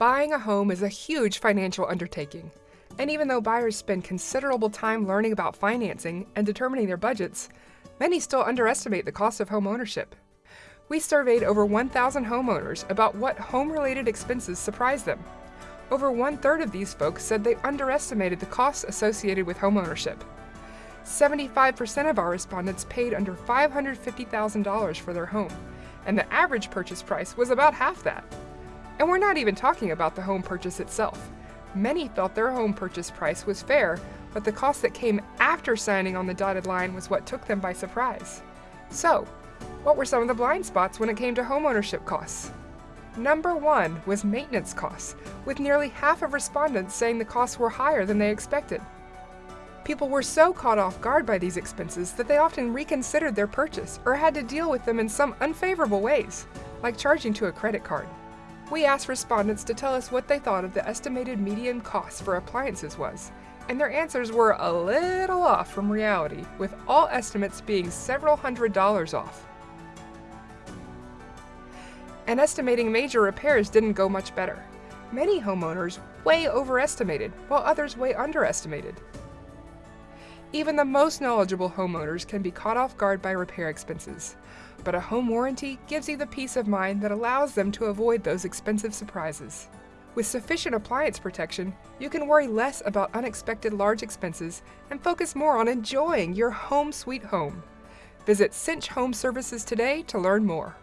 Buying a home is a huge financial undertaking. And even though buyers spend considerable time learning about financing and determining their budgets, many still underestimate the cost of home ownership. We surveyed over 1,000 homeowners about what home-related expenses surprise them. Over one-third of these folks said they underestimated the costs associated with homeownership. 75% of our respondents paid under $550,000 for their home, and the average purchase price was about half that. And we're not even talking about the home purchase itself. Many felt their home purchase price was fair, but the cost that came after signing on the dotted line was what took them by surprise. So, what were some of the blind spots when it came to homeownership costs? Number one was maintenance costs, with nearly half of respondents saying the costs were higher than they expected. People were so caught off guard by these expenses that they often reconsidered their purchase or had to deal with them in some unfavorable ways, like charging to a credit card. We asked respondents to tell us what they thought of the estimated median cost for appliances was, and their answers were a little off from reality, with all estimates being several hundred dollars off. And estimating major repairs didn't go much better. Many homeowners way overestimated, while others way underestimated. Even the most knowledgeable homeowners can be caught off guard by repair expenses, but a home warranty gives you the peace of mind that allows them to avoid those expensive surprises. With sufficient appliance protection, you can worry less about unexpected large expenses and focus more on enjoying your home sweet home. Visit Cinch Home Services today to learn more.